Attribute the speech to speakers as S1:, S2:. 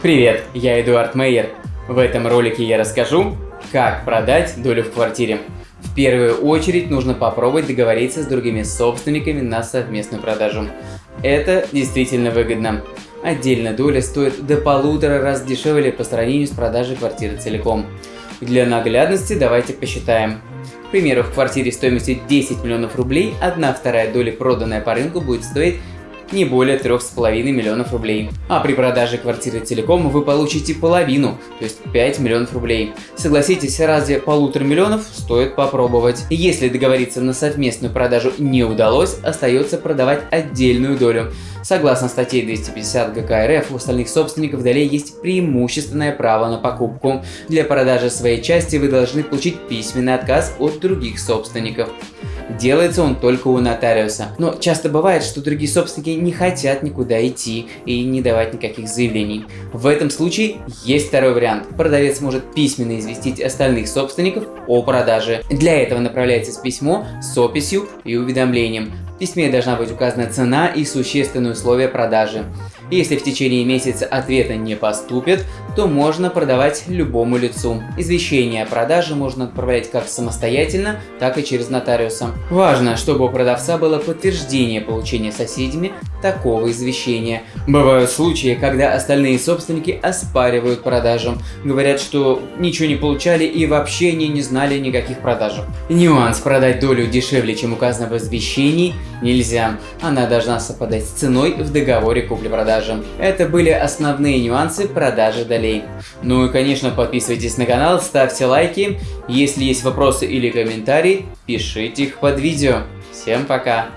S1: Привет, я Эдуард Мейер. В этом ролике я расскажу, как продать долю в квартире. В первую очередь нужно попробовать договориться с другими собственниками на совместную продажу. Это действительно выгодно. Отдельно доля стоит до полутора раз дешевле по сравнению с продажей квартиры целиком. Для наглядности давайте посчитаем. К примеру, в квартире стоимостью 10 миллионов рублей, одна вторая доля, проданная по рынку, будет стоить не более 3,5 миллионов рублей. А при продаже квартиры целиком вы получите половину, то есть 5 миллионов рублей. Согласитесь, разве полутора миллионов стоит попробовать. Если договориться на совместную продажу не удалось, остается продавать отдельную долю. Согласно статье 250 ГК РФ, у остальных собственников долей есть преимущественное право на покупку. Для продажи своей части вы должны получить письменный отказ от других собственников. Делается он только у нотариуса. Но часто бывает, что другие собственники не хотят никуда идти и не давать никаких заявлений. В этом случае есть второй вариант. Продавец может письменно известить остальных собственников о продаже. Для этого направляется письмо с описью и уведомлением. В письме должна быть указана цена и существенные условия продажи. Если в течение месяца ответа не поступит, то можно продавать любому лицу. Извещение о продаже можно отправлять как самостоятельно, так и через нотариуса. Важно, чтобы у продавца было подтверждение получения соседями такого извещения. Бывают случаи, когда остальные собственники оспаривают продажу, говорят, что ничего не получали и вообще не, не знали никаких продаж. Нюанс продать долю дешевле, чем указано в извещении, нельзя. Она должна совпадать с ценой в договоре купли-продажи. Это были основные нюансы продажи долей. Ну и конечно подписывайтесь на канал, ставьте лайки. Если есть вопросы или комментарии, пишите их под видео. Всем пока!